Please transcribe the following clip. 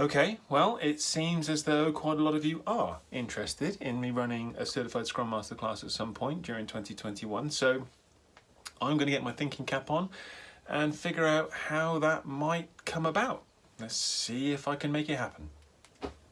Okay, well, it seems as though quite a lot of you are interested in me running a Certified Scrum Master class at some point during 2021. So I'm going to get my thinking cap on and figure out how that might come about. Let's see if I can make it happen.